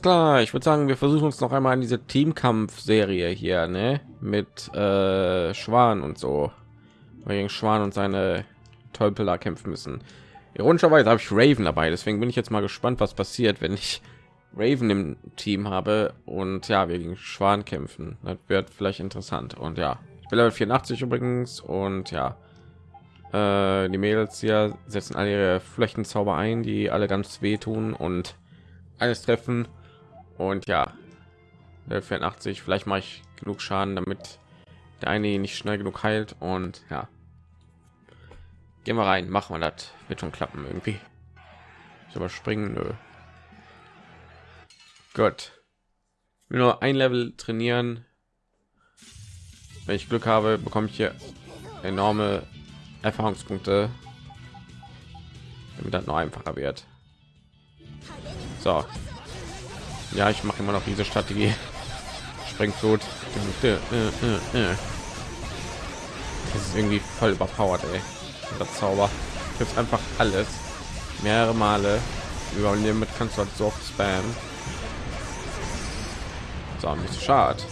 Alles klar, ich würde sagen, wir versuchen uns noch einmal in diese Teamkampf-Serie hier, ne? Mit äh, Schwan und so. Gegen Schwan und seine Tölpeler kämpfen müssen. Ironischerweise habe ich Raven dabei, deswegen bin ich jetzt mal gespannt, was passiert, wenn ich Raven im Team habe und ja, wir gegen Schwan kämpfen. Das wird vielleicht interessant. Und ja, ich bin Level 84 übrigens und ja, äh, die Mädels hier setzen alle ihre Flächenzauber ein, die alle ganz wehtun und alles treffen. Und ja, Level 84, vielleicht mache ich genug Schaden, damit der eine nicht schnell genug heilt. Und ja, gehen wir rein, machen wir das. Wird schon klappen irgendwie. Ich überspringen. Gut. Nur ein Level trainieren. Wenn ich Glück habe, bekomme ich hier enorme Erfahrungspunkte, damit das noch einfacher wird. So. Ja, ich mache immer noch diese Strategie. Sprengflut. Das ist irgendwie voll überpowered, ey. Das Zauber. Jetzt einfach alles mehrere Male über mit kannst du halt so oft spammen. So, nicht so schade.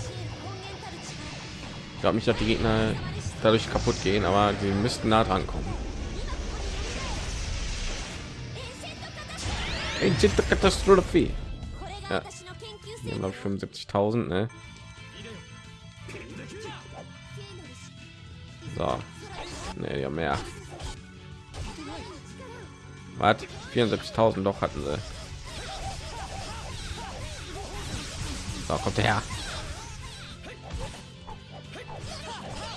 Ich glaube nicht, dass die Gegner dadurch kaputt gehen, aber sie müssten nah dran kommen. Katastrophe. Ja. glaube ich 75.000, ne? So. Ne, ja mehr. Was? 74.000 doch hatten sie. So, kommt her.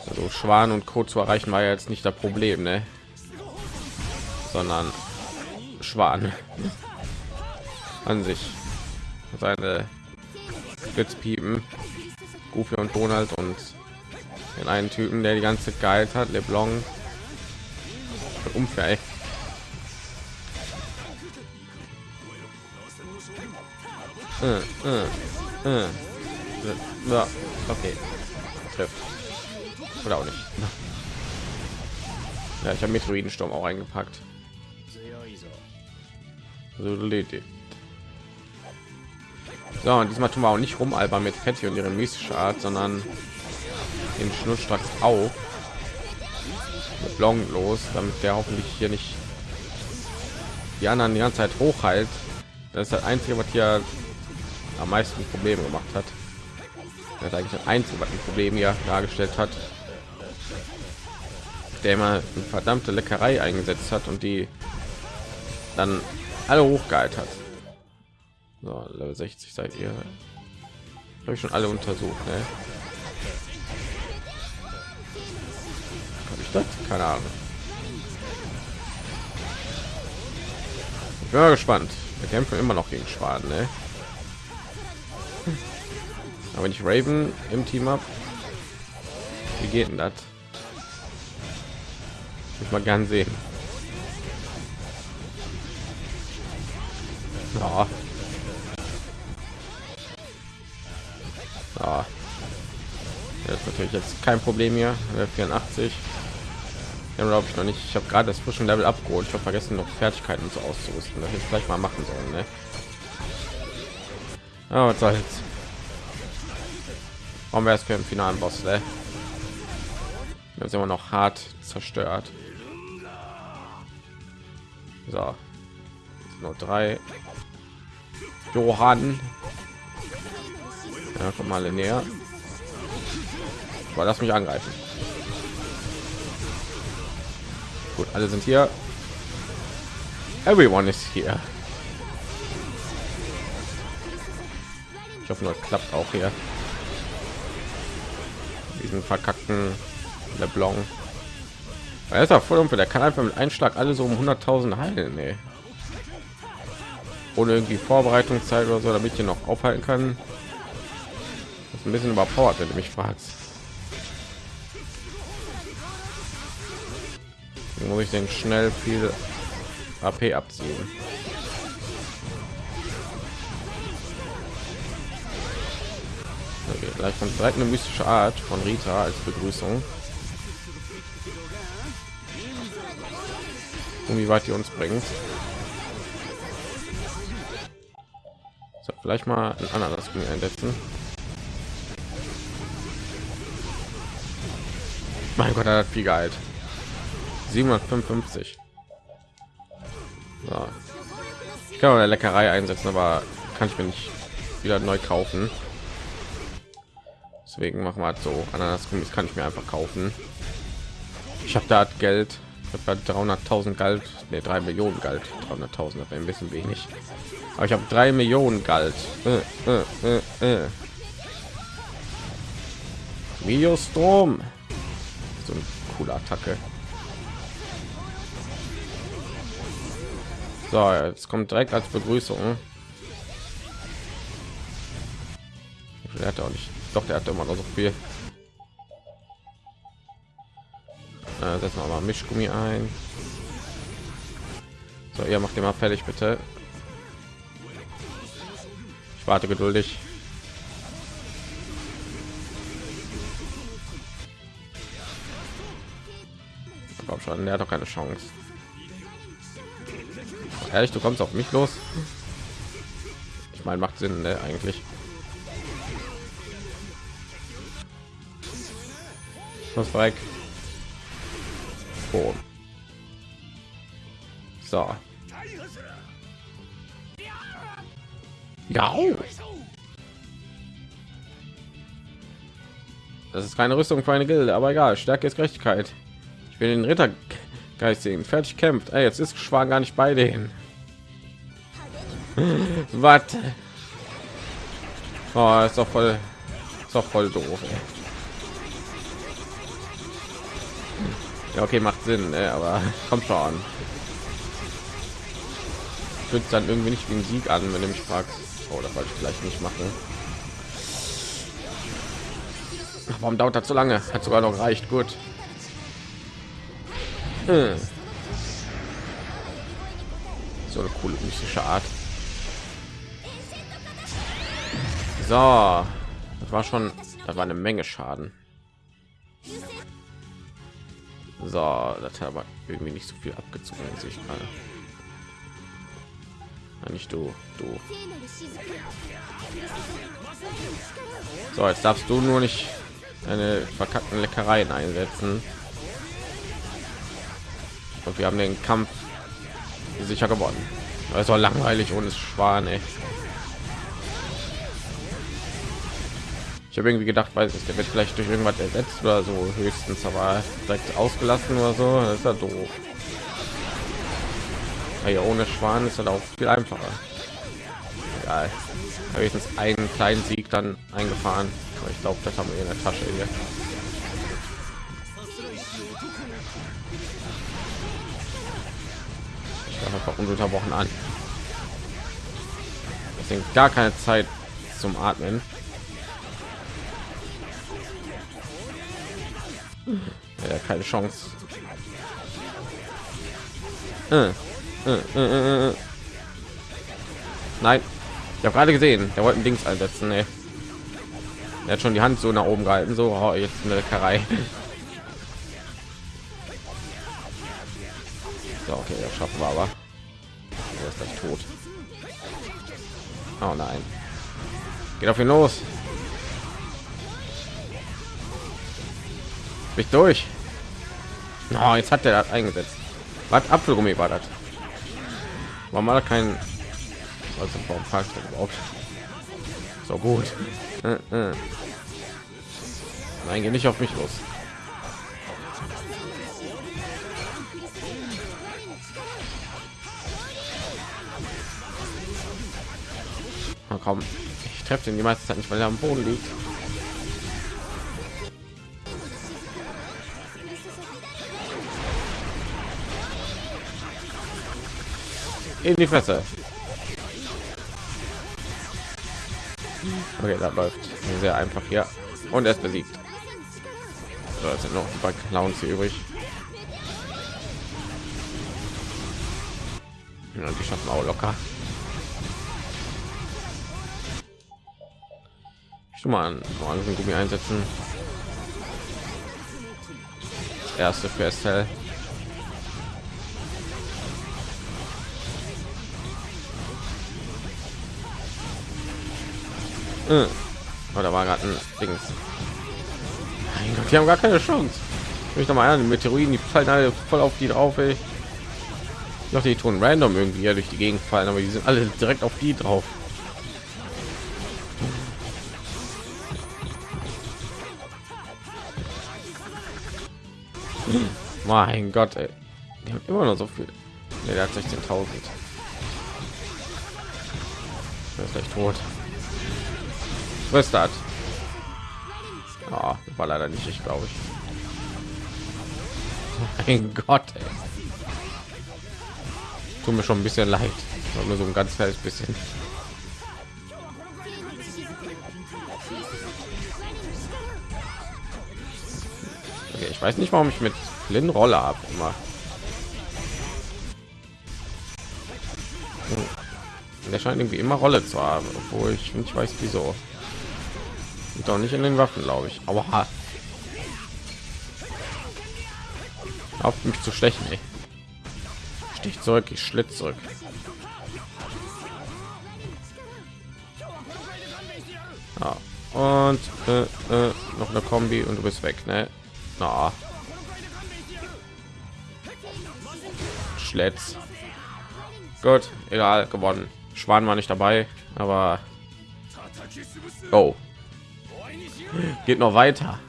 Also Schwan und Co. zu erreichen war ja jetzt nicht das Problem, ne? Sondern Schwan an sich. Seine Blitzpiepen, Goofy und Donald und den einen Typen, der die ganze Zeit hat, LeBlanc. Unfair. Äh, äh, äh. Ja, okay. Trifft. Oder auch nicht. Ja, ich habe Meteoridensturm auch eingepackt. So, und diesmal tun wir auch nicht rum, Alba mit Fetti und ihre mystische Art, sondern den Schnurstracks auch mit Long los, damit der hoffentlich hier nicht die anderen die ganze Zeit hochhalt. Das ist das einzige, was hier am meisten Probleme gemacht hat. Das ist eigentlich das einzige, was ein Problem hier dargestellt hat. Der immer eine verdammte Leckerei eingesetzt hat und die dann alle hochgehalten hat. So, Level 60 seid ihr. Habe ich schon alle untersucht, ne? Habe ich das? Keine Ahnung. Ich bin mal gespannt. Wir kämpfen immer noch gegen Schwaden, ne? Aber ich Raven im Team habe, wie geht denn das? Ich mal gern sehen. Ja, Ja. Das ist natürlich jetzt kein Problem hier. 84. Ja, glaube ich noch nicht. Ich habe gerade das frischen Level abgeholt. Ich habe vergessen, noch Fertigkeiten so auszurüsten. Das ich gleich mal machen sollen. Ne? Ja, was soll's. Warum wäre es für den finalen Boss? Ne? Wir sind immer noch hart zerstört. So, nur drei. Johann ja, komm mal näher. Aber lass mich angreifen. Gut, alle sind hier. Everyone ist hier. Ich hoffe, nur klappt auch hier. Diesen verkackten LeBlanc. Er ist auch voll für der kann einfach mit Einschlag alle so um 100.000 heilen. Nee. Ohne irgendwie Vorbereitungszeit oder so, damit ich noch aufhalten kann ein bisschen überpowered, wenn du mich fragst. muss ich den schnell viel AP abziehen. Okay, gleich kommt direkt eine mystische Art von Rita als Begrüßung. Und wie weit die uns bringt. So, vielleicht mal ein anderes Gummi einsetzen. Mein Gott, er hat viel Gehalt. 755. So. Ich kann eine Leckerei einsetzen, aber kann ich mir nicht wieder neu kaufen. Deswegen machen wir halt so. Ananasgummis kann ich mir einfach kaufen. Ich habe da Geld. Ich habe 300.000 Geld, ne 3 Millionen Geld. 300.000 ein bisschen wenig. Aber ich habe 3 Millionen Geld. Äh, äh, äh, äh. Videostrom. So eine coole Attacke. So, jetzt kommt direkt als Begrüßung. Er hat auch nicht. Doch, der hat immer noch so viel. Äh, setzen wir mal Mischgummi ein. So, ihr macht immer fertig, bitte. Ich warte geduldig. Komm schon, der hat doch keine Chance. Ehrlich, du kommst auf mich los. Ich meine, macht Sinn, ne, eigentlich. Was weg. Oh. So. Ja. Das ist keine Rüstung für eine Gilde, aber egal. Stärke ist Gerechtigkeit. Will den Rittergeist sehen. Fertig kämpft. Ey, jetzt ist Schwan gar nicht bei denen. Was? Oh, ist doch voll, ist doch voll doof. Ey. Ja, okay, macht Sinn, ey, aber kommt schon. Fühlt dann irgendwie nicht ein Sieg an, wenn du mich fragst. Oh, das wollte ich vielleicht nicht machen. Warum dauert das so lange? Hat sogar noch reicht. Gut. Hm. So eine coole mystische Art. So, das war schon, da war eine Menge Schaden. So, das hat aber irgendwie nicht so viel abgezogen, sich gerade. Nicht du, du. So, jetzt darfst du nur nicht eine verkackten Leckereien einsetzen. Und wir haben den Kampf sicher gewonnen. Es war langweilig ohne Schwan, ey. Ich habe irgendwie gedacht, weiß ich, der wird vielleicht durch irgendwas ersetzt oder so höchstens, aber direkt ausgelassen oder so, das ist ja doof. Ja, ohne Schwan ist halt auch viel einfacher. Egal. Höchstens einen kleinen Sieg dann eingefahren. Aber ich glaube, das haben wir in der Tasche hier. Ich einfach ununterbrochen an. Deswegen gar keine Zeit zum Atmen. Ja, keine Chance. Äh, äh, äh, Nein, ich habe gerade gesehen, der wollte ein Dings einsetzen. Ey. Er hat schon die Hand so nach oben gehalten, so oh, jetzt eine Leckerei. Okay, das schaffen wir aber. Er ist gleich tot. Oh nein. Geht auf ihn los. Mich durch. Oh, jetzt hat er das eingesetzt. Was Apfelgummi war das? War da kein also warum fragt er überhaupt? So gut. Äh, äh. Nein, geh nicht auf mich los. Oh, komm, ich treffe den die meiste Zeit nicht, weil er am Boden liegt. in die Fresse. Okay, da läuft sehr einfach hier und er ist besiegt. So, sind noch ein paar Clowns hier übrig. Ja, die schaffen auch locker. Schon mal mal an Gummi einsetzen. Das erste für Estelle. Äh. Da war gerade ein Dings. Mein Gott, die haben gar keine Chance. Ich noch mal an, Meteoriten, die fallen alle voll auf die drauf, ey. Ich dachte, die tun random irgendwie ja durch die Gegend fallen, aber die sind alle direkt auf die drauf. Mein Gott, ey. Die haben immer noch so viel. Nee, der hat 16.000. Er ist gleich tot. Was ist das? Oh, war leider nicht ich, glaube ich. Mein Gott, ey. Tut mir schon ein bisschen leid. Nur so ein ganz kleines bisschen. Ich weiß nicht, warum ich mit Flynn Rolle habe immer. Der scheint irgendwie immer Rolle zu haben, obwohl ich nicht weiß wieso. Und doch nicht in den Waffen, glaube ich. Aber auf mich zu stechen. Ey. Stich zurück, ich schlitz zurück. Ja. Und äh, äh, noch eine Kombi und du bist weg, ne? Na. Schletz. Gut, egal, gewonnen. Schwan war nicht dabei, aber oh, geht noch weiter.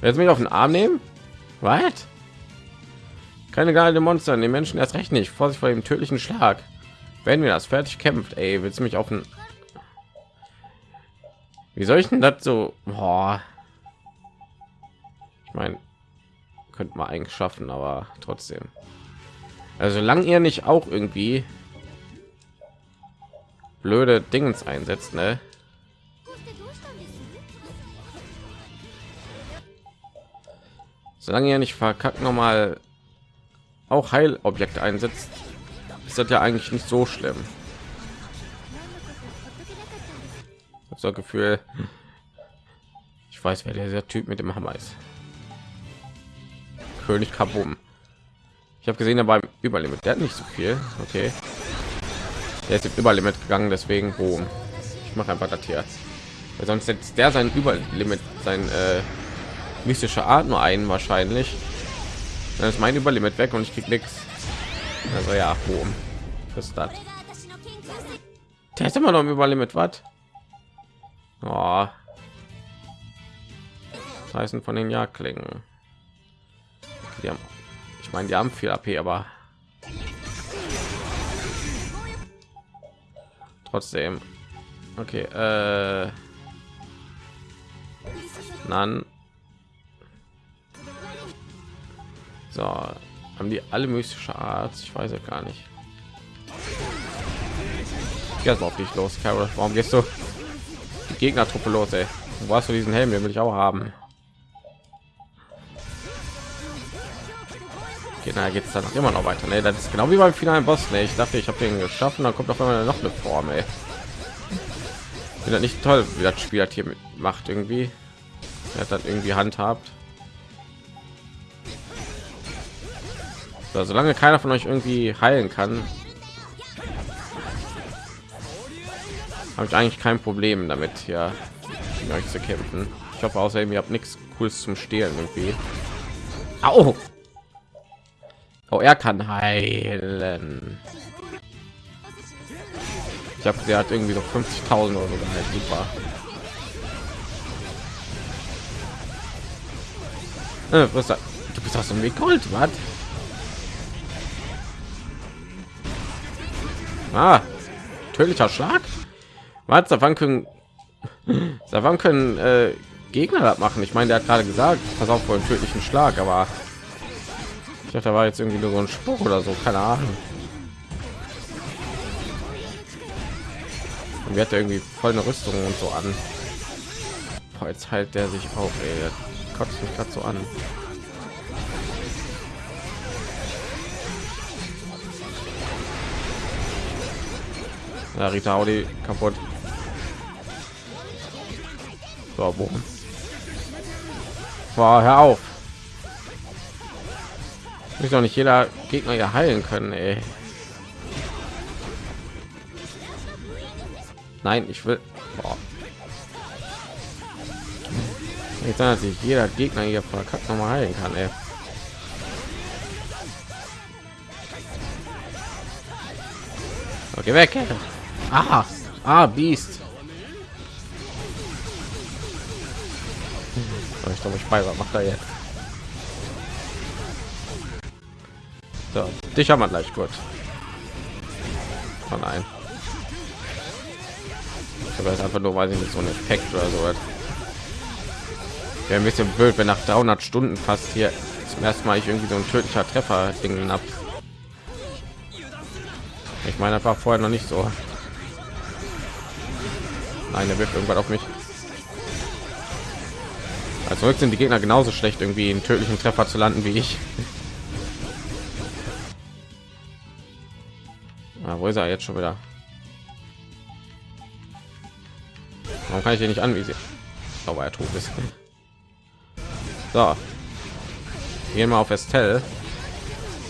Jetzt mich auf den Arm nehmen? Was? Keine geile Monster, den Menschen erst recht nicht. Vorsicht vor dem tödlichen Schlag. Wenn wir das fertig kämpft, ey, willst du mich auf den Wie soll ich denn das so? Boah. Ich meine, könnte man eigentlich schaffen, aber trotzdem. Also solange ihr nicht auch irgendwie blöde Dingens einsetzt, ne? Solange ihr nicht verkackt noch mal auch Heilobjekte einsetzt, ist das ja eigentlich nicht so schlimm. So Gefühl, ich weiß, wer der Typ mit dem Hammer ist. König Kabum. Ich habe gesehen, er beim Überlimit, der hat nicht so viel. Okay. Der ist Überlimit gegangen, deswegen boom. Ich mache einfach das hier. Weil sonst setzt der sein Überlimit, sein äh, mystische Art nur ein wahrscheinlich. Dann ist mein Überlimit weg und ich krieg nichts. Also ja, boom. Ist das? Der ist immer noch im Überlimit, was? Oh. heißen von den Jagdklingen. Die haben ich meine, die haben viel AP, aber trotzdem. Okay, äh, dann so haben die alle mystische Art. Ich weiß ja gar nicht. Jetzt auf dich los, Carol. Warum gehst du die Gegnertruppe los? Ey? Wo hast du diesen Helm? Den will ich auch haben. Na geht's dann immer noch weiter. Ne? Das ist genau wie beim finalen Boss. Ne? Ich dachte, ich habe den geschaffen, dann kommt auf einmal noch eine Form. Ey. Finde nicht toll, wie das Spiel hat hier macht irgendwie. Er hat dann irgendwie handhabt. So, solange keiner von euch irgendwie heilen kann, habe ich eigentlich kein Problem damit, ja, euch zu kämpfen. Ich hoffe außerdem, ihr habt nichts Cooles zum Stehlen irgendwie. Au! Oh, er kann heilen. Ich habe der hat irgendwie so 50.000 oder so geheilt. Super. Äh, was? Du bist aus dem Weg Gold, was? Ah, tödlicher Schlag. Was? Wann können, wann können äh, Gegner das machen? Ich meine, der hat gerade gesagt, pass auf vor dem tödlichen Schlag, aber ich dachte, da war jetzt irgendwie nur so ein Spruch oder so, keine Ahnung. Und wir hat irgendwie voll eine Rüstung und so an. Boah, jetzt halt der sich auf, ey. Der kotzt mich gerade so an. Ja, Rita Audi kaputt. So, boom. Boah, hör auf. Ich doch nicht jeder Gegner ja heilen können, ey. Nein, ich will Boah. Jetzt dass sich jeder Gegner hier verkackt noch mal heilen kann, ey. Okay, weg. Ah, ah, Beast. Ich glaube, ich bei macht er jetzt. So, dich haben wir gleich gut. Oh nein. Ich habe jetzt einfach nur, weil ich nicht so ein Effekt oder so. Wäre ein bisschen blöd, wenn nach 300 Stunden fast hier zum ersten Mal ich irgendwie so ein tödlicher Treffer Ding ab. Ich meine, war vorher noch nicht so. Nein, er wirft irgendwann auf mich. Also sind die Gegner genauso schlecht, irgendwie einen tödlichen Treffer zu landen wie ich. Wo ist er jetzt schon wieder? Warum kann ich hier nicht anvisieren? Aber er tot ist. So. Gehen wir auf Estelle.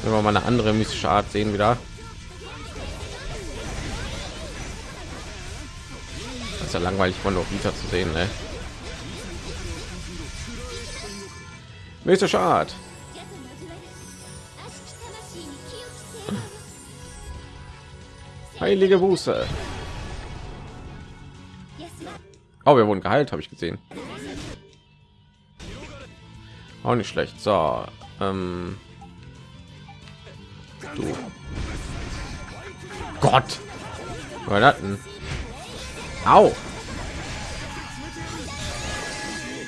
Wenn wir mal eine andere mystische Art sehen wieder. Das ist ja langweilig von Novita zu sehen, ne? Mystische Art. Heilige Buße. Oh, wir wurden geheilt, habe ich gesehen. Auch nicht schlecht. So, ähm, du. Gott. Hatten? Au.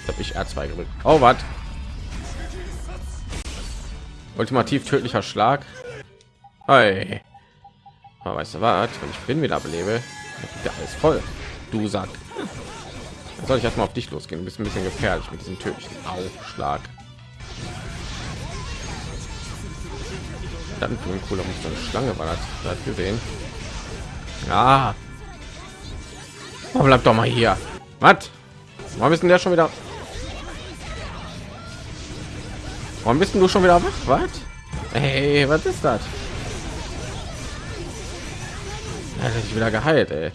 Habe ich R2 gedrückt. Oh, was? Ultimativ tödlicher Schlag. Hey. Aber weißt du was? Wenn ich bin wieder belebe, ja alles voll. Du sagst. Soll ich erstmal auf dich losgehen? Du bist ein bisschen gefährlich mit diesem tödlichen Aufschlag. Dann ein cooler muss eine Schlange war das, das gesehen. Ja. Oh, bleib doch mal hier. Was? Warum bist denn der schon wieder? Warum bist du schon wieder wach? Was? Hey, was ist das? Sich wieder geheilt, ey.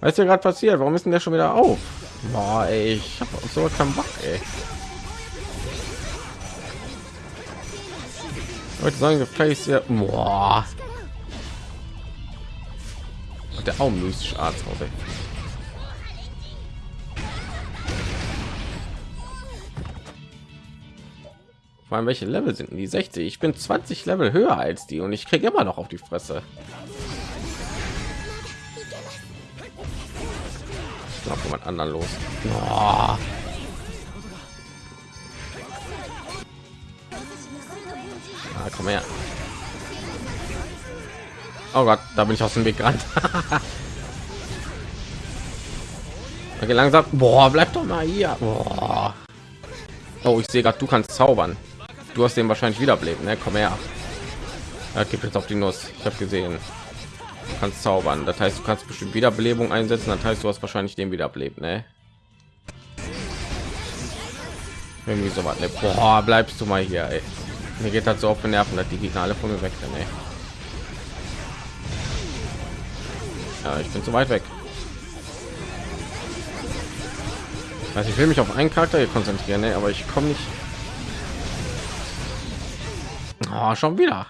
Was ist hier gerade passiert? Warum ist denn der schon wieder auf? Boah, ey, ich habe so keinen Bock, ey. Leute sagen, gefällt ja. Boah. Und der auch mystisch Arzt aus, ey. Vor allem welche Level sind die 60? Ich bin 20 Level höher als die und ich kriege immer noch auf die Fresse. Ich glaube jemand anderen los. Oh. Ah, komm her. Oh Gott, da bin ich aus dem Weg gerannt. okay, langsam. Boah, bleib doch mal hier. Boah. Oh, ich sehe gerade, du kannst zaubern. Du hast den wahrscheinlich wiederbelebt, ne? Komm her. Er gibt jetzt auf die Nuss. Ich habe gesehen. Du kannst zaubern. Das heißt, du kannst bestimmt Wiederbelebung einsetzen. Das heißt, du hast wahrscheinlich den wiederbelebt, ne? Irgendwie so was. Ne? Boah, bleibst du mal hier, ey. Mir geht halt so auf den Nerven, dass die Gegner alle von mir weg sind, ey. Ja, ich bin zu weit weg. Also ich will mich auf einen Charakter hier konzentrieren, ne? aber ich komme nicht. Oh, schon wieder.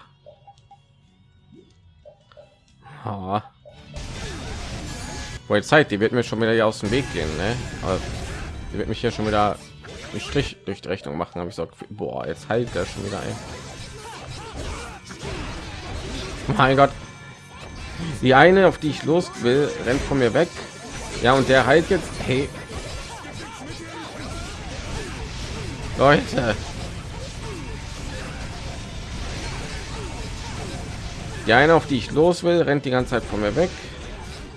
Oh. Wohl Zeit, die wird mir schon wieder hier aus dem Weg gehen, ne? Aber die wird mich hier schon wieder einen Strich durch die Rechnung machen, habe ich so, boah, jetzt heilt er schon wieder ein. Mein Gott. Die eine, auf die ich los will, rennt von mir weg. Ja, und der heilt jetzt. Hey. Leute. Die eine, auf die ich los will, rennt die ganze Zeit von mir weg.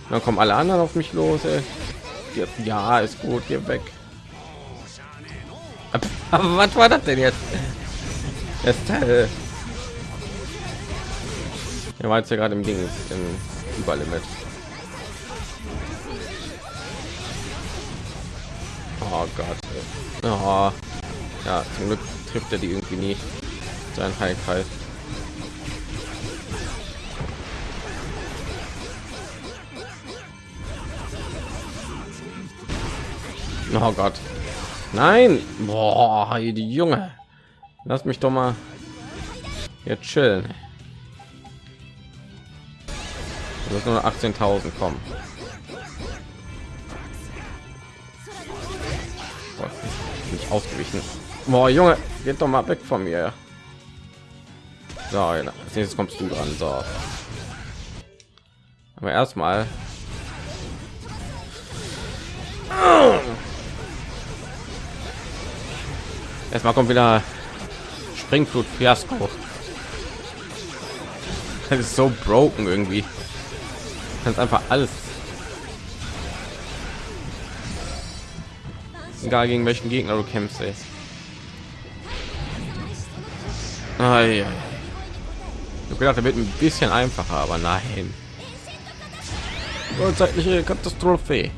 Dann kommen alle anderen auf mich los. Ey. Ja, ist gut, hier weg. Aber was war das denn jetzt? Das Teil. Er war jetzt ja gerade im Ding im Überlimit. Oh Gott. Oh. Ja, zum Glück trifft er die irgendwie nie. Sein Heilkreis. Oh Gott. Nein. Boah, die Junge. Lass mich doch mal jetzt chillen. Das ist nur 18.000 kommen. Nicht ausgewichen. Boah, Junge, geht doch mal weg von mir. So, als nächstes kommst du dran. So. Aber erstmal Erstmal kommt wieder Springflut Fiasko. Das ist so broken irgendwie. Kannst einfach alles. Egal gegen welchen Gegner du kämpfst, ey. Ah, ja. Ich gedacht, er wird ein bisschen einfacher, aber nein. Zeitliche Katastrophe.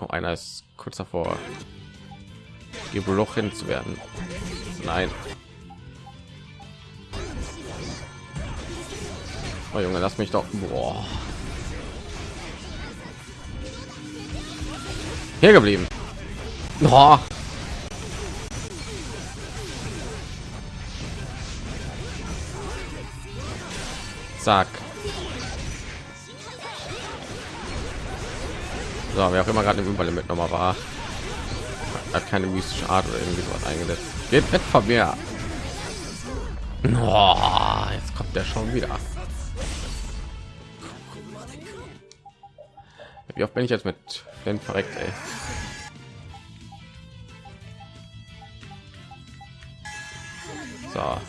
Oh, einer ist kurz davor, gebrochen zu werden. Nein. Oh Junge, lass mich doch. Boah. Hier geblieben. Oh. Zack. So, wer auch immer gerade im Überlimit noch mal war, hat keine mystische Art oder irgendwie sowas eingesetzt. Geht weg von mir. Jetzt kommt der schon wieder. Wie oft bin ich jetzt mit Flint verreckt, ey? So.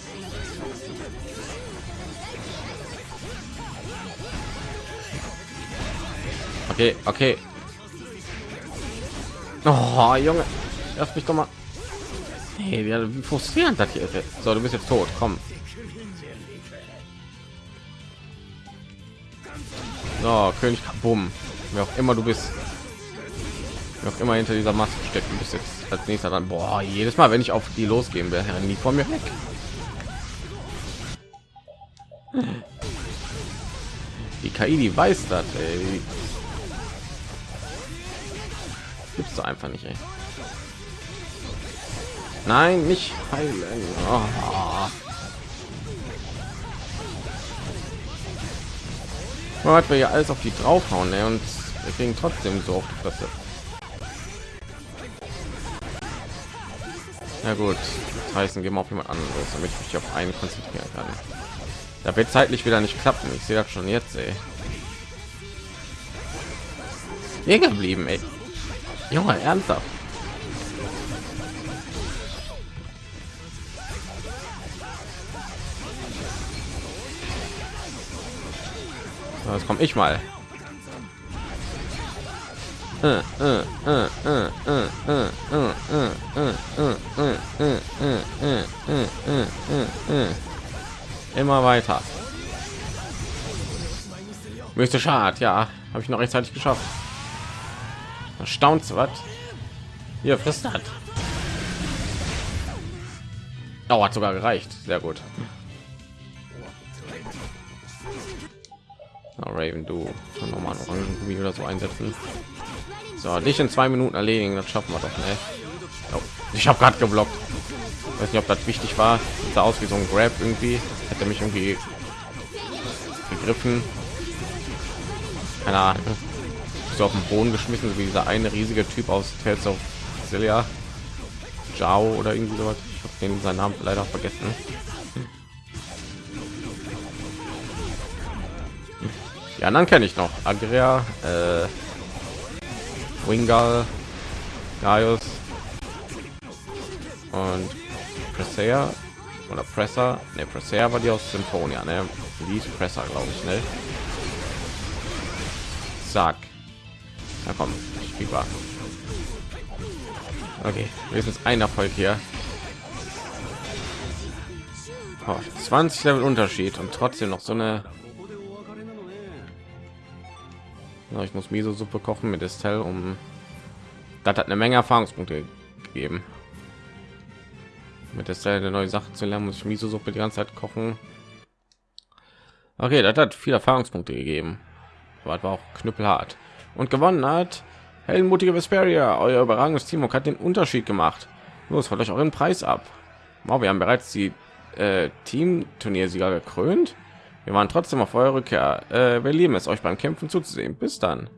Okay, okay. Oh, Junge, lass mich doch mal. Hey, wie frustrierend das hier ist. So, du bist jetzt tot. Komm. So, König Bumm. Wer auch immer du bist. Wer auch immer hinter dieser Maske steckt, du bist jetzt als nächster dann. Boah, jedes Mal, wenn ich auf die losgehen wäre, nie von mir weg. Die KI, die weiß das, ey. Gibt's doch einfach nicht, ey. Nein, nicht heilen. Oh. Man wir ja alles auf die draufhauen, ey, und wir kriegen trotzdem so auf die Fresse. Ja gut, das heißt, gehen wir auf jemand anderes, damit ich mich auf einen konzentrieren kann. Da wird zeitlich wieder nicht klappen. Ich sehe das schon jetzt, ey. Hier geblieben, ey. Junge, ernsthaft. Das komme ich mal. Immer weiter. Müsste schad, ja, habe ich noch rechtzeitig geschafft. Erstaunt was? Hier frisst hat. Oh, hat sogar gereicht. Sehr gut. Oh, Raven, du noch mal Orangengummi oder so einsetzen. So, dich in zwei Minuten erledigen, das schaffen wir doch, ne? Oh, ich habe gerade geblockt. Weiß nicht, ob das wichtig war. Sah aus wie so ein Grab irgendwie. Hätte mich irgendwie gegriffen. Keine Ahnung so auf den Boden geschmissen, wie dieser eine riesige Typ aus Tales of Celia, Jao oder irgendwie sowas. Ich habe den seinen Namen leider vergessen. Die anderen kenne ich noch. Agria, äh, Wingal, Gaius und Presser oder Presser. Ne, Presser war die aus Symphonia, ne? Die Presser, glaube ich, ne? Zack. Na komm, Fieber. Okay, wenigstens ein Erfolg hier. Oh, 20 Level Unterschied und trotzdem noch so eine. Ich muss Miso Suppe kochen mit Estelle, um das hat eine Menge Erfahrungspunkte gegeben. Mit Estelle eine neue Sache zu lernen, muss ich Miso Suppe die ganze Zeit kochen. Okay, das hat viele Erfahrungspunkte gegeben. Aber war auch knüppelhart und gewonnen hat Heldenmutige Vesperia, euer überragendes Team hat den Unterschied gemacht. Los, holt euch euren Preis ab. Wow, wir haben bereits die äh, Team-Turniersieger gekrönt. Wir waren trotzdem auf eure Rückkehr. Äh, wir lieben es, euch beim Kämpfen zuzusehen. Bis dann.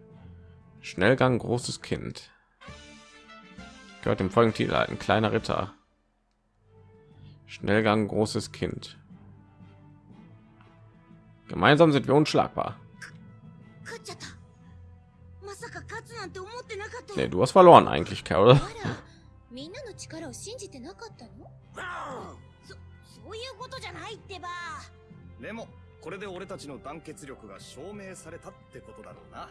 Schnellgang, großes Kind. Gehört dem folgenden Titel ein kleiner Ritter. Schnellgang, großes Kind. Gemeinsam sind wir unschlagbar. Nee, du hast verloren eigentlich, Carol. みこれで俺たちの団結力が証明されたってことだろうな。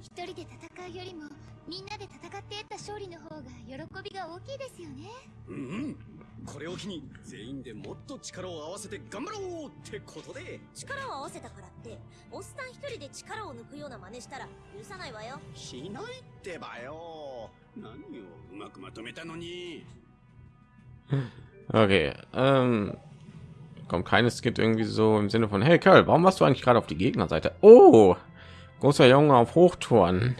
一人で戦うよりもみんなで戦って得た勝利の方が喜びが大きいですよね。うんうん。これを機に全員でもっと力を合わせて頑張ろうってことで。力を合わせたからっておっさん一人で力を抜くような真似したら許さないわよ。しないってばよ。何をうまくまとめたのに。Okay, ähm, kommt keines Kind irgendwie so im Sinne von Hey Kerl, warum warst du eigentlich gerade auf die Gegnerseite? Oh, großer Junge auf Hochtouren.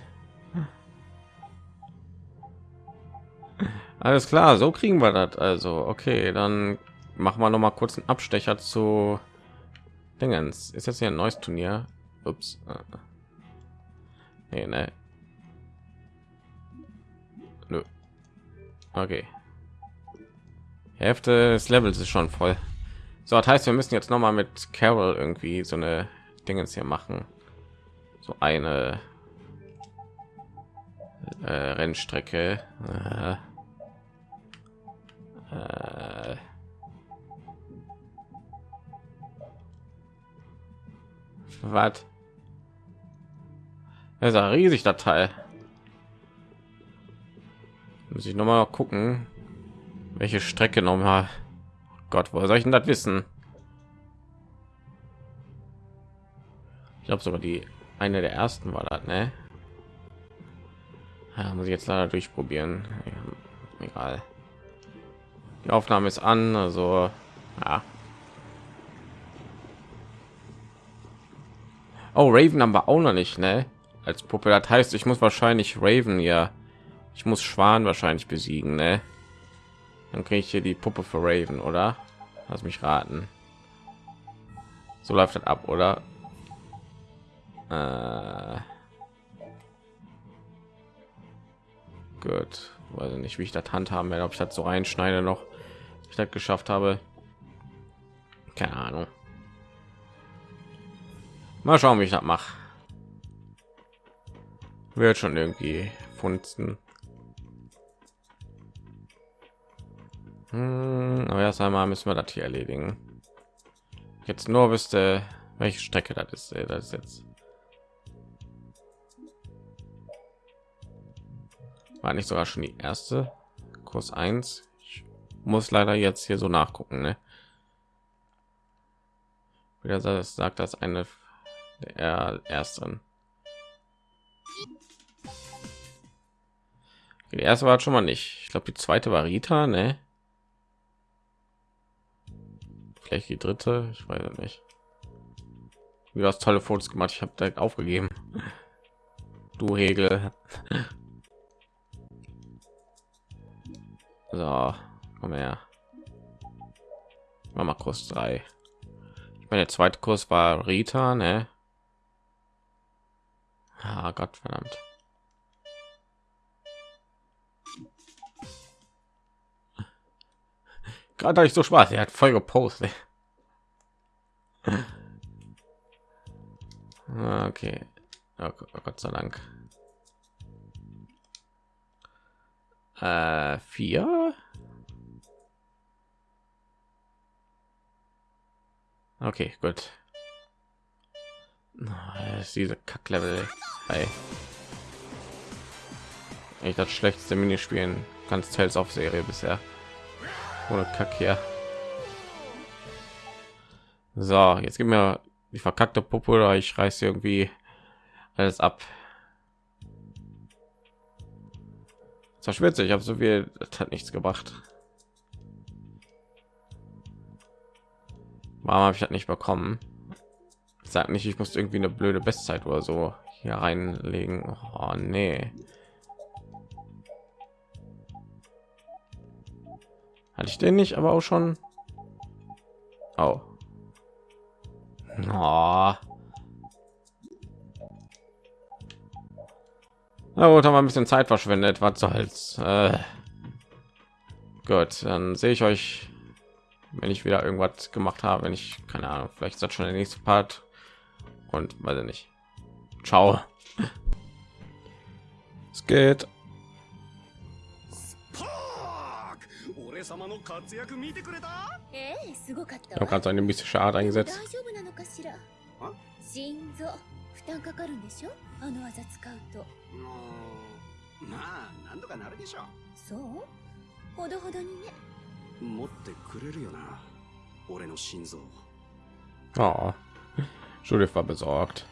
Alles klar, so kriegen wir das. Also, okay, dann machen wir noch mal kurz einen Abstecher zu Dingens. Ist jetzt hier ein neues Turnier? Ups. Nee, ne. Nö. Okay. Hälfte des Levels ist schon voll. So, das heißt, wir müssen jetzt noch mal mit Carol irgendwie so eine Dingens hier machen. So eine äh, Rennstrecke. Äh. Äh. Was? Das ist ein riesig der Teil. Muss ich noch mal gucken, welche Strecke noch mal. Gott, wo soll ich denn das wissen? Ich glaube sogar die eine der ersten war das, ne? Ja, muss ich jetzt leider durchprobieren. Ja, egal. Die Aufnahme ist an, also ja. Oh, Raven haben wir auch noch nicht, ne? Als Puppe. Das heißt, ich muss wahrscheinlich Raven ja, ich muss Schwan wahrscheinlich besiegen, ne? Dann kriege ich hier die Puppe für Raven, oder? Lass mich raten. So läuft das ab, oder? Äh gut weiß nicht wie ich das handhaben werde ob ich das so reinschneide noch ich das geschafft habe keine ahnung mal schauen wie ich das mache wird schon irgendwie funzen hm, aber erst einmal müssen wir das hier erledigen. Jetzt nur wüsste welche strecke das ist äh, das ist jetzt. War nicht sogar schon die erste? Kurs 1 ich muss leider jetzt hier so nachgucken ne? wieder sagt das eine der ersten die erste war schon mal nicht. Ich glaube die zweite war rita ne vielleicht die dritte ich weiß nicht wie das tolle fotos gemacht ich habe direkt aufgegeben du hegel So, komm her. Mal Kurs 3. Ich meine, der zweite Kurs war Rita, ne? Ah, Gott verdammt. Gerade ich so Spaß, er hat voll gepostet. Okay. Oh, Gott sei Dank. Äh, vier. Okay, gut. ist diese Kacklevel. Hey. Ich das schlechteste Minispielen ganz Tales auf Serie bisher. Ohne Kack hier. So, jetzt gibt mir die verkackte Puppe oder ich reiße irgendwie alles ab. War Ich habe so viel, das hat nichts gebracht. Warum habe ich das nicht bekommen? Sag nicht, ich muss irgendwie eine blöde Bestzeit oder so hier reinlegen. Oh, nee. Hatte ich den nicht, aber auch schon. Oh. oh. Na gut, haben wir ein bisschen Zeit verschwendet. Was soll's? Äh. Gut, dann sehe ich euch, wenn ich wieder irgendwas gemacht habe. Wenn ich keine Ahnung, vielleicht ist das schon der nächste Part und weiß ich nicht. Ciao. Es geht. gerade so eine mystische Art 大 eingesetzt. 丈夫なのかしらあ心臓負担かかるんでしょあの技使うとうーんまあなんとかなるでしょそうほどほどにね持ってくれるよな俺の心臓 Oh. Judith war besorgt.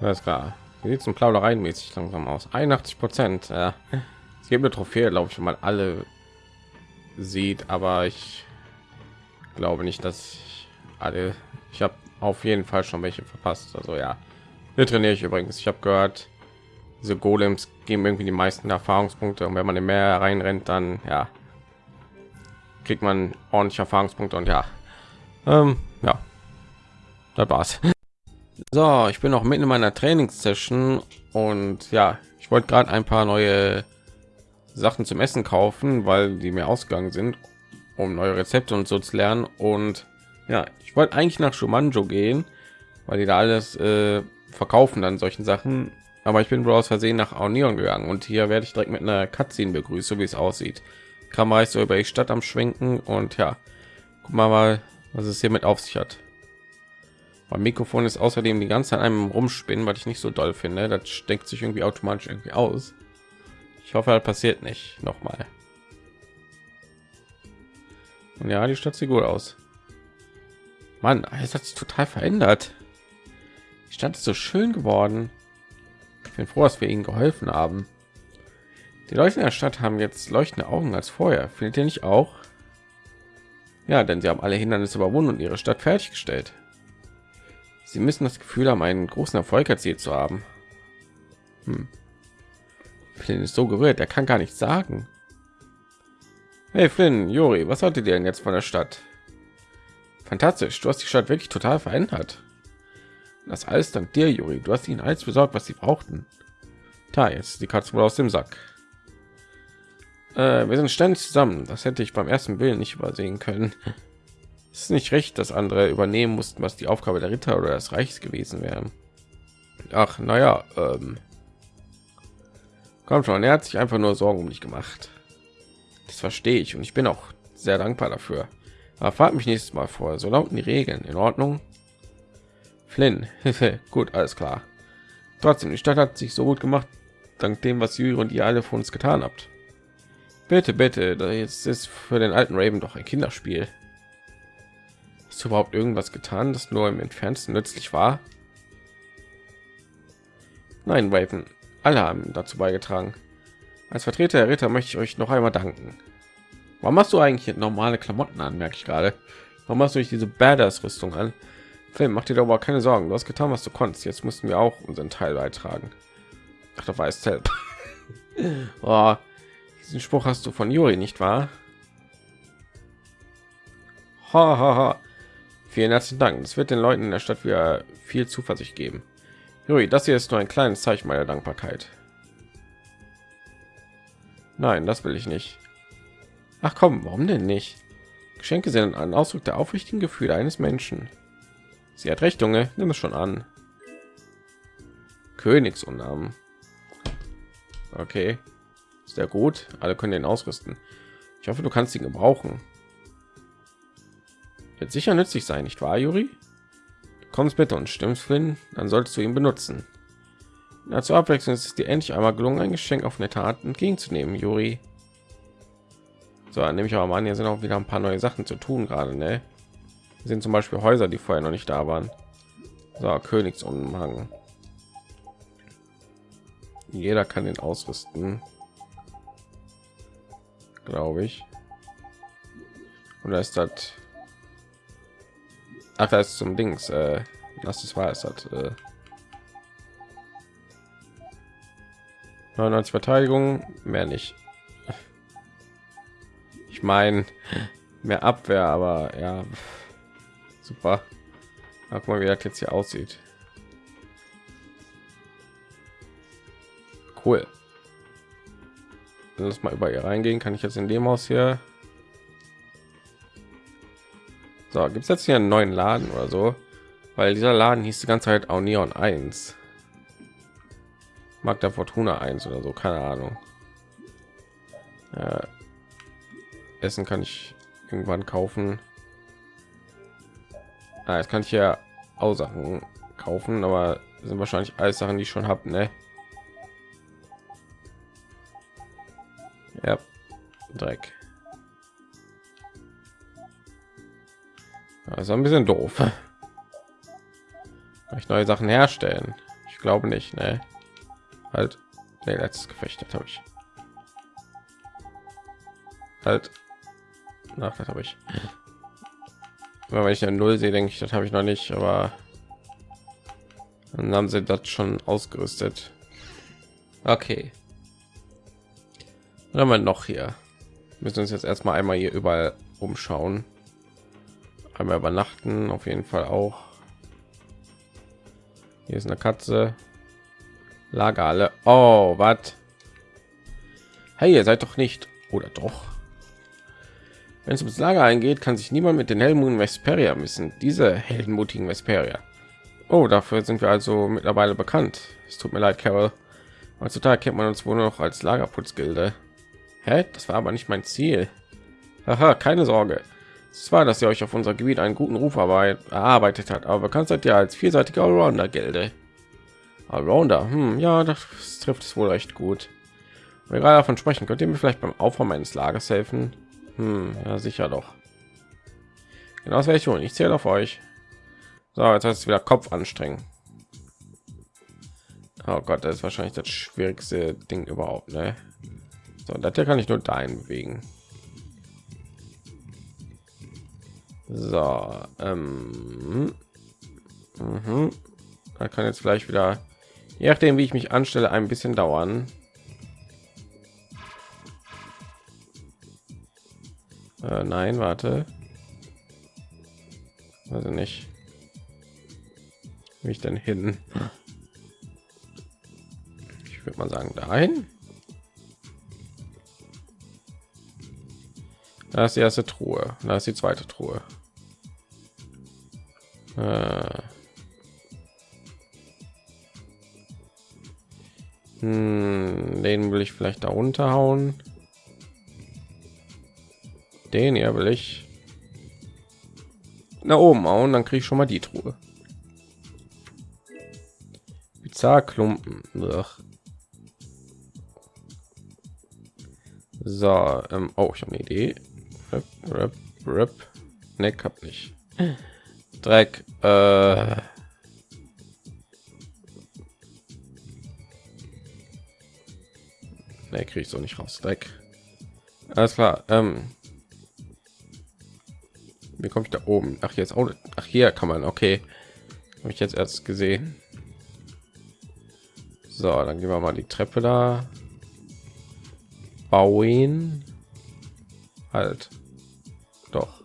Alles klar. Wie sieht zum Plaudereien mäßig langsam aus? 81 Prozent. Ja. Es gibt eine Trophäe, glaube ich, wenn man alle sieht, aber ich glaube nicht, dass ich alle. Ich habe auf jeden Fall schon welche verpasst. Also ja, hier trainiere ich übrigens. Ich habe gehört, diese Golems geben irgendwie die meisten Erfahrungspunkte und wenn man in mehr reinrennt, dann ja kriegt man ordentlich Erfahrungspunkte und ja, ähm, ja, das war's. So, ich bin noch mitten in meiner Trainingssession und ja, ich wollte gerade ein paar neue Sachen zum Essen kaufen, weil die mir ausgegangen sind, um neue Rezepte und so zu lernen. Und ja, ich wollte eigentlich nach Shumanjo gehen, weil die da alles äh, verkaufen dann solchen Sachen. Aber ich bin wohl aus Versehen nach Aonion gegangen und hier werde ich direkt mit einer Cutscene begrüßt, so wie es aussieht. Kamera ist so über die Stadt am Schwenken und ja, guck mal mal, was es hier mit auf sich hat. Mein Mikrofon ist außerdem die ganze Zeit einem rumspinnen, was ich nicht so doll finde. Das steckt sich irgendwie automatisch irgendwie aus. Ich hoffe, das passiert nicht noch mal. Und ja, die Stadt sieht gut aus. Mann, es hat sich total verändert. Die Stadt ist so schön geworden. Ich bin froh, dass wir ihnen geholfen haben. Die Leute in der Stadt haben jetzt leuchtende Augen als vorher. Findet ihr nicht auch? Ja, denn sie haben alle Hindernisse überwunden und ihre Stadt fertiggestellt. Sie müssen das Gefühl haben, einen großen Erfolg erzielt zu haben. Hm. Flynn ist so gerührt, er kann gar nichts sagen. Hey Flynn, Juri, was hattet ihr denn jetzt von der Stadt? Fantastisch, du hast die Stadt wirklich total verändert. Das alles dank dir, Juri. Du hast ihnen alles besorgt, was sie brauchten. Da, jetzt die Katze wohl aus dem Sack. Äh, wir sind ständig zusammen. Das hätte ich beim ersten Willen nicht übersehen können. Es ist nicht recht, dass andere übernehmen mussten, was die Aufgabe der Ritter oder des Reichs gewesen wäre. Ach, naja, ähm, Komm schon, er hat sich einfach nur Sorgen um dich gemacht. Das verstehe ich und ich bin auch sehr dankbar dafür. Aber frag mich nächstes Mal vor. So lauten die Regeln. In Ordnung? Flynn, gut, alles klar. Trotzdem, die Stadt hat sich so gut gemacht, dank dem, was Jüri und ihr alle von uns getan habt. Bitte, bitte, das ist für den alten Raven doch ein Kinderspiel. Ist überhaupt irgendwas getan, das nur im entferntesten nützlich war? Nein, Raven, alle haben dazu beigetragen. Als Vertreter der Ritter möchte ich euch noch einmal danken. Warum machst du eigentlich normale Klamotten an, merke ich gerade. Warum machst du nicht diese Badass-Rüstung an? Film, mach dir doch aber keine Sorgen. Du hast getan, was du konntest. Jetzt mussten wir auch unseren Teil beitragen. Ach, da weiß selbst. oh, diesen Spruch hast du von Juri, nicht wahr? Ha, ha, ha. Vielen herzlichen Dank. Das wird den Leuten in der Stadt wieder viel Zuversicht geben. Juri, das hier ist nur ein kleines Zeichen meiner Dankbarkeit. Nein, das will ich nicht. Ach komm, warum denn nicht? Geschenke sind ein Ausdruck der aufrichtigen Gefühle eines Menschen. Sie hat recht, Junge. Nimm es schon an. Königsunnamen. Okay, sehr gut. Alle können den ausrüsten. Ich hoffe, du kannst ihn gebrauchen. Wird sicher nützlich sein, nicht wahr, Juri? Kommst bitte und stimmst Flynn, dann solltest du ihn benutzen. Ja, zur Abwechslung ist es dir endlich einmal gelungen, ein Geschenk auf nette Art entgegenzunehmen, Juri. So, dann nehme ich aber mal an, hier sind auch wieder ein paar neue Sachen zu tun gerade, ne? Sind zum Beispiel Häuser, die vorher noch nicht da waren. So, Königsumhang. Jeder kann den ausrüsten, glaube ich. Und da ist das Ach, da ist zum Dings. Äh, das war, es hat äh, 99 Verteidigung, mehr nicht. Ich Ich meine, mehr Abwehr, aber ja, super. Guck mal, wie das jetzt hier aussieht. Cool. Lass mal über ihr reingehen. Kann ich jetzt in dem Haus hier? So, gibt es jetzt hier einen neuen Laden oder so? Weil dieser Laden hieß die ganze Zeit auch Neon 1. Mag der Fortuna 1 oder so, keine Ahnung. Ja. Essen kann ich irgendwann kaufen. Ah, jetzt kann ich ja auch Sachen kaufen, aber sind wahrscheinlich alles Sachen, die ich schon habe, ne? Ja, Dreck. Also ein bisschen doof. Kann ich neue Sachen herstellen? Ich glaube nicht, ne? Halt, nee, letztes Gefecht habe ich. Halt, nach das habe ich. Aber wenn ich eine Null sehe, denke ich, das habe ich noch nicht, aber dann haben sie das schon ausgerüstet. Okay. Was haben wir noch hier? müssen uns jetzt erstmal einmal hier überall umschauen. Einmal übernachten, auf jeden Fall auch. Hier ist eine Katze. Lager alle. Oh, was? Hey, ihr seid doch nicht oder doch? Wenn es ums Lager eingeht, kann sich niemand mit den Helmuten Vesperia missen. Diese heldenmutigen Vesperia. Oh, dafür sind wir also mittlerweile bekannt. Es tut mir leid, Carol. Heutzutage kennt man uns wohl noch als Lagerputzgilde. Hä? Das war aber nicht mein Ziel. Aha, keine Sorge. Es war, dass ihr euch auf unser Gebiet einen guten Ruf erarbeitet hat, aber bekannt seid ihr als vielseitiger Allrounder Gilde. Allrounder, hm, ja, das trifft es wohl recht gut. Wenn wir gerade davon sprechen, könnt ihr mir vielleicht beim Aufräumen meines Lagers helfen? Hm, ja, sicher doch. Genau, das werde ich. Ich zähle auf euch. So, jetzt heißt es wieder Kopf anstrengen. Oh Gott, das ist wahrscheinlich das schwierigste Ding überhaupt, ne? So, das hier kann ich nur dahin bewegen. So, ähm, mhm. da kann jetzt vielleicht wieder, je nachdem wie ich mich anstelle, ein bisschen dauern. Äh, nein, warte. Also nicht. Wie ich denn hin? Ich würde mal sagen, dahin. Da ist die erste Truhe. Da ist die zweite Truhe. Äh. Hm, den will ich vielleicht da runterhauen. Den hier will ich nach oben hauen, dann kriege ich schon mal die Truhe. Bizarre Klumpen. Ugh. So, ähm, oh, ich habe eine Idee. Rip, rip, rip. Ne, hab nicht. Dreck. Äh. Ne, kriege ich so nicht raus. Dreck. Alles klar. Ähm. Wie komme ich da oben? Ach, jetzt auch. Ach, hier kann man. Okay. Habe ich jetzt erst gesehen. So, dann gehen wir mal die Treppe da. Bauen. Halt. Doch.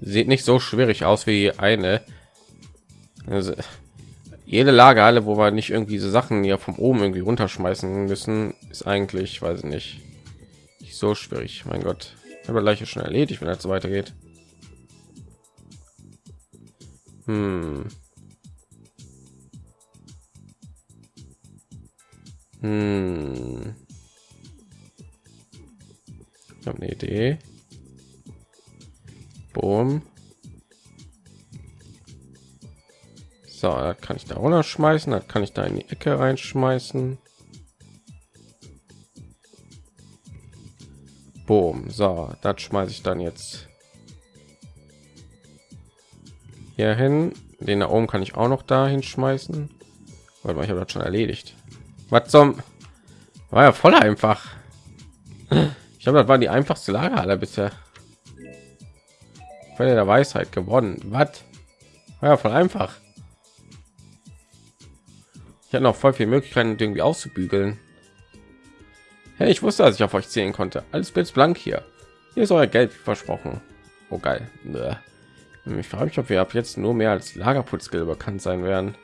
Sieht nicht so schwierig aus wie eine. Also, jede Lagerhalle, wo wir nicht irgendwie diese Sachen hier vom oben irgendwie runterschmeißen müssen, ist eigentlich, weiß ich nicht, nicht so schwierig. Mein Gott, aber gleich schon erledigt, wenn er so weitergeht. Hm. Hm. Ich habe eine Idee. Boom. So, das kann ich da runter schmeißen, das kann ich da in die Ecke reinschmeißen. Boom. So, das schmeiße ich dann jetzt hier hin. Den da oben kann ich auch noch dahin schmeißen. Weil ich habe das schon erledigt. Was zum war ja voll einfach. Ich habe das war die einfachste Lagerhalle bisher. Quelle der Weisheit gewonnen. Was? Ja voll einfach. Ich hatte noch voll viele Möglichkeiten, irgendwie auszubügeln. Hey, ich wusste, dass ich auf euch zählen konnte. Alles blitzblank hier. Hier ist euer Geld versprochen. Oh geil. Ich frage mich, ob wir ab jetzt nur mehr als Lagerputzskill bekannt sein werden.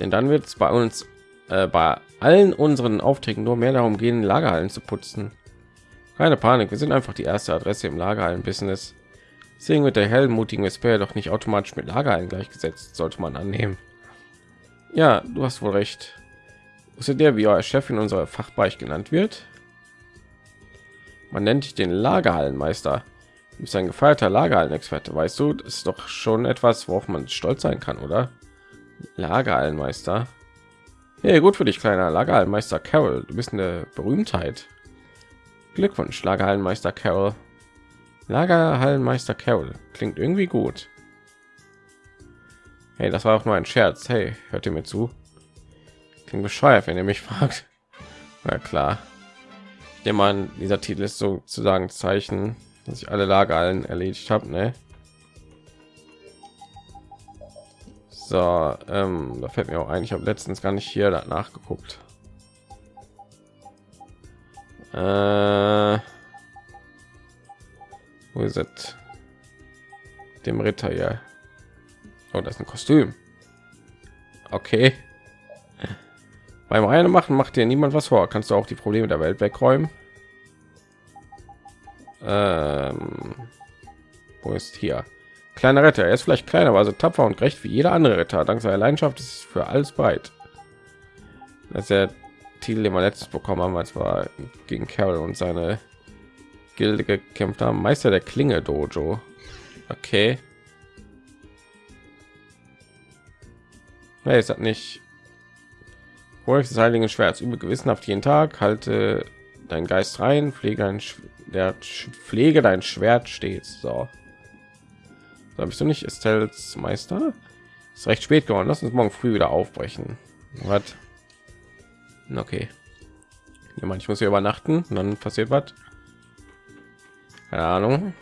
Denn dann wird es bei uns äh, bei allen unseren Aufträgen nur mehr darum gehen, Lagerhallen zu putzen. Keine Panik, wir sind einfach die erste Adresse im Lagerhallen-Business. Deswegen wird der hellmutigen Vesper doch nicht automatisch mit Lagerhallen gleichgesetzt, sollte man annehmen. Ja, du hast wohl recht. Wusstet ihr, wie euer Chef in unserer Fachbereich genannt wird? Man nennt dich den Lagerhallenmeister. Du bist ein gefeierter Lagerhallenexperte, weißt du? Das ist doch schon etwas, worauf man stolz sein kann, oder? Lagerhallenmeister. Hey, gut für dich, kleiner Lagerhallenmeister Carol. Du bist eine Berühmtheit. Glückwunsch, Lagerhallenmeister Carol. Lagerhallenmeister Carol. Klingt irgendwie gut. Hey, das war auch nur ein Scherz. Hey, hört ihr mir zu? Klingt bescheuert, wenn ihr mich fragt. Na klar. Nehme an, dieser Titel ist sozusagen Zeichen, dass ich alle Lagerhallen erledigt habe, ne? So, ähm, da fällt mir auch ein, ich habe letztens gar nicht hier nachgeguckt. Äh, wo ist es? Dem Ritter hier. Oh, das ist ein Kostüm. Okay. Beim einen machen macht dir niemand was vor. Kannst du auch die Probleme der Welt wegräumen? Ähm, wo ist hier? Kleiner Ritter. Er ist vielleicht kleiner, aber so tapfer und gerecht wie jeder andere Ritter. Dank seiner Leidenschaft ist für alles bereit. Das ist der Titel, den wir letztes bekommen haben, als wir gegen Carol und seine Gilde gekämpft haben. Meister der Klinge Dojo. Okay. Nee, es hat nicht. Hol des heiligen Schwerts übe gewissenhaft jeden Tag. Halte dein Geist rein, pflege ein der pflege dein Schwert stets. So. Da bist du nicht Estelles Meister? Ist recht spät geworden. Lass uns morgen früh wieder aufbrechen. Was? Okay. Ja, ich muss hier übernachten und dann passiert was. Keine Ahnung.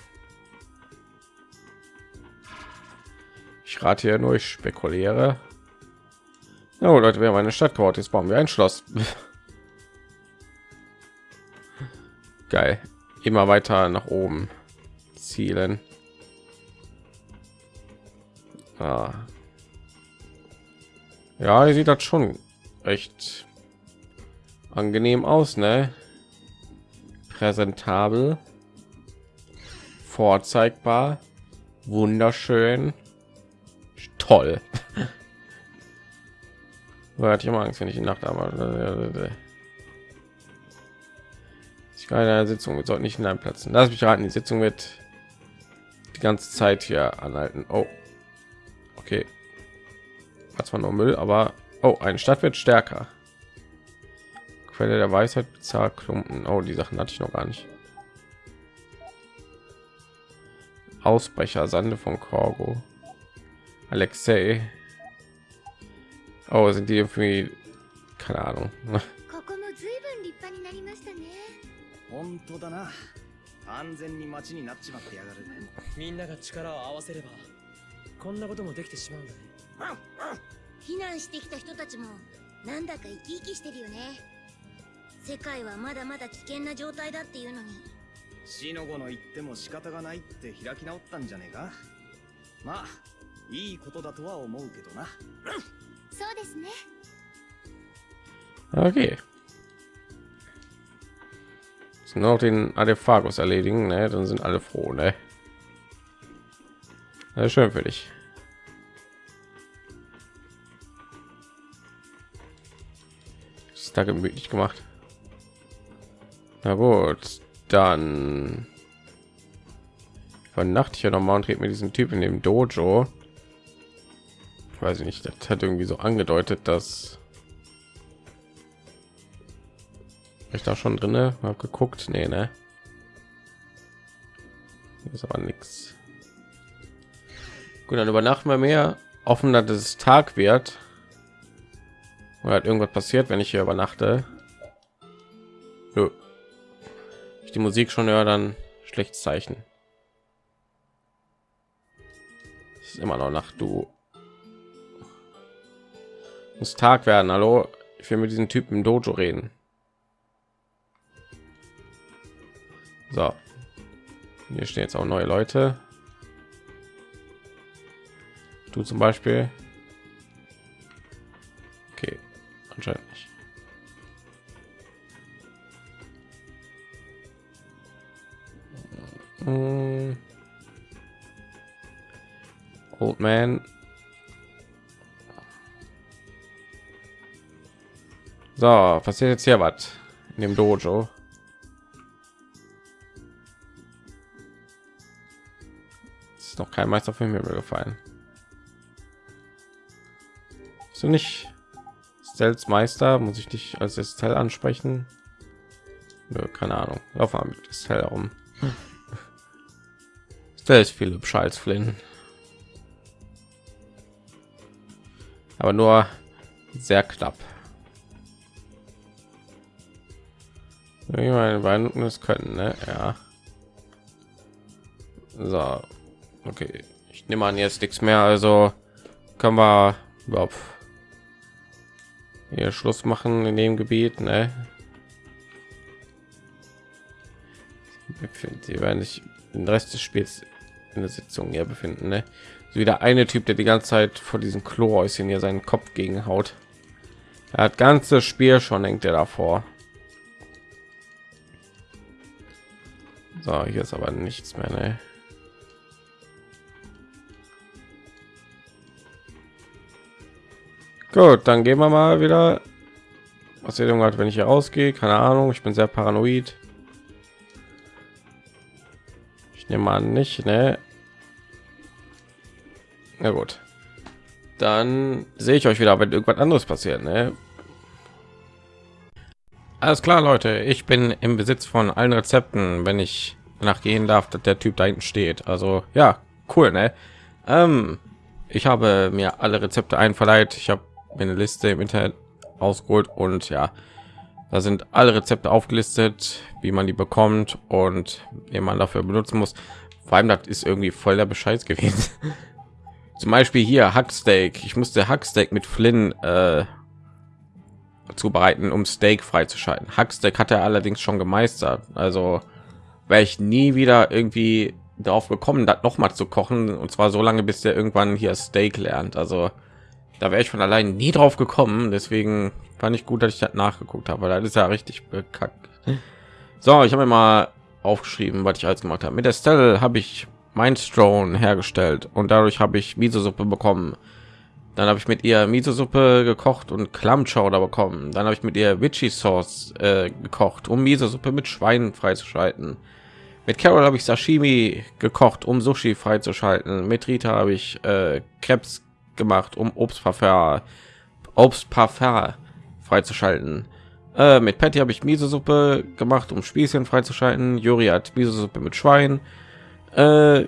Ich rate hier nur, ich spekuliere. Oh, Leute, wir haben eine Stadt gebaut. Jetzt bauen wir ein Schloss. Geil. Immer weiter nach oben zielen. Ah. Ja, sieht das schon echt angenehm aus, ne? Präsentabel, vorzeigbar, wunderschön, toll. Hatte ich immer Angst, wenn ich die Nacht aber ich kann eine Sitzung wir sollten nicht in einem Platz. Lass mich raten, die Sitzung wird die ganze Zeit hier anhalten. Oh, okay. Hat zwar nur Müll, aber oh, eine Stadt wird stärker. Quelle der Weisheit, bezahlt Klumpen. Oh, die Sachen hatte ich noch gar nicht. Ausbrecher, Sande von Korgo. Alexei. Oh, sind die irgendwie keine Ahnung. 本当だな安全に町になっちまってやがるみんなが力を合わせればこんなこともできてしまうんだね避難してきた人たちもなんだか生き生きしてるよね世界はまだまだ危険な状態だっていうのに死の子の言っても仕方がないって開き直ったんじゃねえかまあいいことだとは思うけどなそうですね Okay. noch den Adephagus erledigen, ne? dann sind alle froh, ne? Ja, schön für dich. Ist da gemütlich gemacht. Na gut, dann übernachte ich ja noch mal und rede mit diesem Typ in dem Dojo. Ich weiß nicht, das hat irgendwie so angedeutet, dass ich da schon drin habe geguckt. Nee ne? Hier ist aber nichts gut dann übernachten wir mehr. Offen dass es tag wird. Oder hat irgendwas passiert wenn ich hier übernachte? Nö. Die musik schon höre dann schlecht zeichen es ist immer noch nacht du Muss Tag werden. Hallo, ich will mit diesen Typen im Dojo reden. So, hier stehen jetzt auch neue Leute. Du zum Beispiel. Mm. Old Man. So, passiert jetzt hier was in dem Dojo? Ist noch kein Meister für mir gefallen. So nicht Stels Meister, muss ich dich als Estelle ansprechen? Nö, keine Ahnung. Lauf mal mit Estelle herum. Estelle ist viel hübscher als Flynn. Aber nur sehr knapp. Ich meine, beiden es können, ne? Ja. So, okay. Ich nehme an jetzt nichts mehr, also können wir überhaupt hier Schluss machen in dem Gebiet, ne? Sie werden sich den Rest des Spiels in der Sitzung hier befinden, ne? So wieder eine Typ, der die ganze Zeit vor diesem Klohäuschen hier seinen Kopf gegen haut. Er hat ganzes Spiel schon hängt er davor. So, hier ist aber nichts mehr, ne? Gut, dann gehen wir mal wieder. Was ihr hat, wenn ich hier rausgehe, keine Ahnung. Ich bin sehr paranoid. Ich nehme an nicht, ne? Na gut. Dann sehe ich euch wieder, wenn irgendwas anderes passiert, ne? Alles klar, Leute. Ich bin im Besitz von allen Rezepten, wenn ich nachgehen darf, dass der Typ da hinten steht. Also ja, cool, ne? Ähm, ich habe mir alle Rezepte einverleiht. Ich habe eine Liste im Internet ausgeholt und ja, da sind alle Rezepte aufgelistet, wie man die bekommt und wie man dafür benutzen muss. Vor allem, das ist irgendwie voll der Bescheid gewesen. Zum Beispiel hier Hacksteak. Ich musste Hacksteak mit Flynn äh, zubereiten, um Steak freizuschalten. Hacksteak hat er allerdings schon gemeistert. Also wäre ich nie wieder irgendwie darauf gekommen, das noch mal zu kochen und zwar so lange, bis der irgendwann hier Steak lernt. Also da wäre ich von allein nie drauf gekommen. Deswegen fand ich gut, dass ich das nachgeguckt habe, weil das ist ja richtig bekackt. So, ich habe mir mal aufgeschrieben, was ich alles gemacht habe. Mit der Stelle habe ich Mindstone hergestellt und dadurch habe ich Miso-Suppe bekommen. Dann habe ich mit ihr Miso-Suppe gekocht und Klammchowder bekommen. Dann habe ich mit ihr Vichy Sauce äh, gekocht, um Miso-Suppe mit Schweinen freizuschalten. Mit Carol habe ich Sashimi gekocht, um Sushi freizuschalten. Mit Rita habe ich äh, Krebs gemacht, um Obstparfum, Obstparfum freizuschalten. Äh, mit Patty habe ich Miso-Suppe gemacht, um Spießchen freizuschalten. Juri hat Miso-Suppe mit Schwein äh,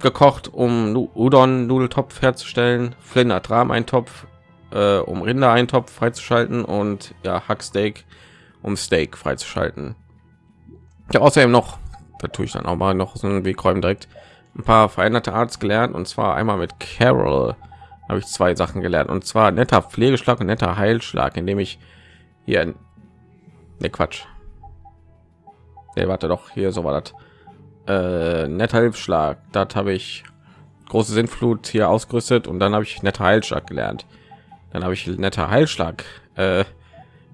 gekocht, um Udon Nudeltopf herzustellen. Flynn hat Rahm-Eintopf, äh, um Rinder-Eintopf freizuschalten und ja Hacksteak, um Steak freizuschalten. Ja, außerdem noch, da tue ich dann auch mal noch so einen Wegräumen direkt ein paar veränderte Arts gelernt und zwar einmal mit Carol habe ich zwei Sachen gelernt und zwar netter Pflegeschlag und netter Heilschlag, indem ich hier ne Quatsch. Nee, warte doch, hier so war das. Äh, netter Hilfsschlag, das habe ich große Sintflut hier ausgerüstet und dann habe ich netter Heilschlag gelernt. Dann habe ich netter Heilschlag äh,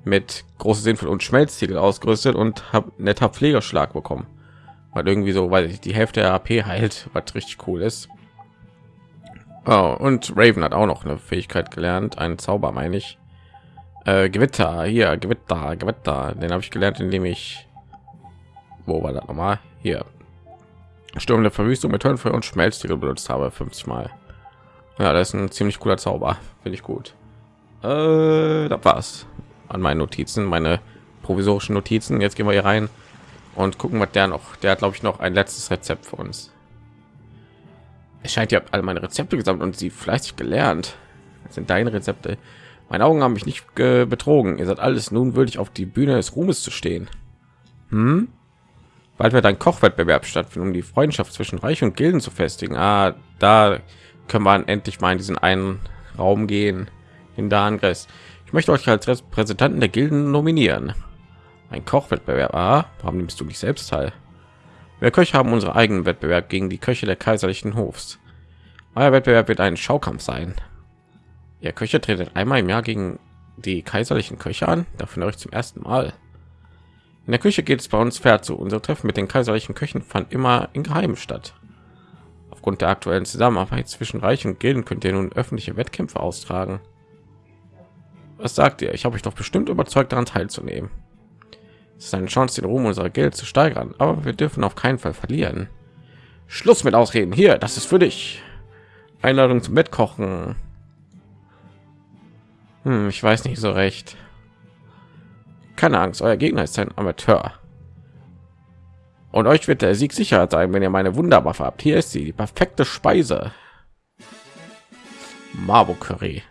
mit große Sinnflut und Schmelztiegel ausgerüstet und habe netter Pflegeschlag bekommen. Weil irgendwie so, weil die Hälfte der AP heilt, was richtig cool ist. Oh, und Raven hat auch noch eine Fähigkeit gelernt, einen Zauber meine ich. Äh, Gewitter, hier, Gewitter, Gewitter. Den habe ich gelernt, indem ich... Wo war das nochmal? Hier. Sturm der Verwüstung mit Höllenfeuer und Schmelztiegel benutzt habe, 50 Mal. Ja, das ist ein ziemlich cooler Zauber, finde ich gut. Äh, das war's an meinen Notizen, meine provisorischen Notizen. Jetzt gehen wir hier rein und gucken, was der noch. Der hat, glaube ich, noch ein letztes Rezept für uns es scheint ja alle meine Rezepte gesammelt und sie fleißig gelernt. Das sind deine Rezepte. Meine Augen haben mich nicht betrogen. Ihr seid alles nun würdig auf die Bühne des Ruhmes zu stehen. Hm? Bald wird ein Kochwettbewerb stattfinden, um die Freundschaft zwischen Reich und Gilden zu festigen. Ah, da können wir endlich mal in diesen einen Raum gehen, in der Angriff. Ich möchte euch als Repräsentanten der Gilden nominieren. Ein Kochwettbewerb. Ah, warum nimmst du nicht selbst teil? Wir Köche haben unsere eigenen Wettbewerb gegen die Köche der kaiserlichen Hofs. Euer Wettbewerb wird ein Schaukampf sein. Ihr Köche tretet einmal im Jahr gegen die kaiserlichen Köche an. Davon euch zum ersten Mal. In der Küche geht es bei uns fair zu. Unser Treffen mit den kaiserlichen Köchen fand immer in Geheimen statt. Aufgrund der aktuellen Zusammenarbeit zwischen Reich und Gilden könnt ihr nun öffentliche Wettkämpfe austragen. Was sagt ihr? Ich habe euch doch bestimmt überzeugt, daran teilzunehmen. Es ist eine Chance, den Ruhm unserer Geld zu steigern, aber wir dürfen auf keinen Fall verlieren. Schluss mit Ausreden. Hier, das ist für dich. Einladung zum Bettkochen. Hm, ich weiß nicht so recht. Keine Angst, euer Gegner ist ein Amateur. Und euch wird der Sieg sicher sein, wenn ihr meine Wunderwaffe habt. Hier ist sie, die perfekte Speise. Marbo Curry.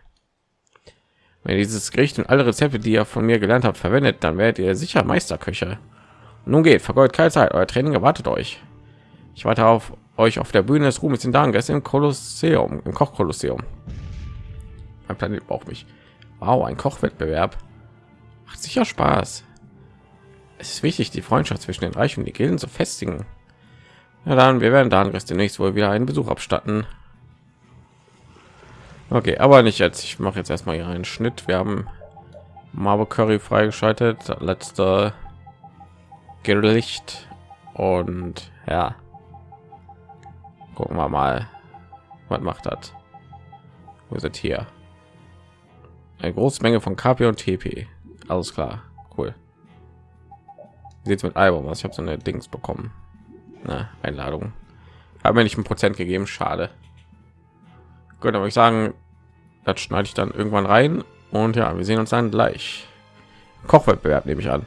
Wenn dieses Gericht und alle Rezepte, die ihr von mir gelernt habt, verwendet, dann werdet ihr sicher Meisterköche. Nun geht, vergeudet keine Zeit, euer Training erwartet euch. Ich warte auf euch auf der Bühne des Ruhmes in Danges im Kolosseum, im Kochkolosseum. Mein Planet braucht mich. Wow, ein Kochwettbewerb. Macht sicher Spaß. Es ist wichtig, die Freundschaft zwischen den Reichen und die Gilden zu festigen. Ja, dann, wir werden dann demnächst wohl wieder einen Besuch abstatten. Okay, aber nicht jetzt. Ich mache jetzt erstmal hier einen Schnitt. Wir haben Marble Curry freigeschaltet. Letzte Gericht. Und ja. Gucken wir mal. Was macht das? Wo ist hier? Eine große Menge von KP und TP. Alles klar. Cool. Sieht es mit Album aus? Ich habe so eine Dings bekommen. Na, Einladung. Haben mir nicht ein Prozent gegeben. Schade. Gut, aber ich sagen, das schneide ich dann irgendwann rein und ja, wir sehen uns dann gleich. Kochwettbewerb nehme ich an.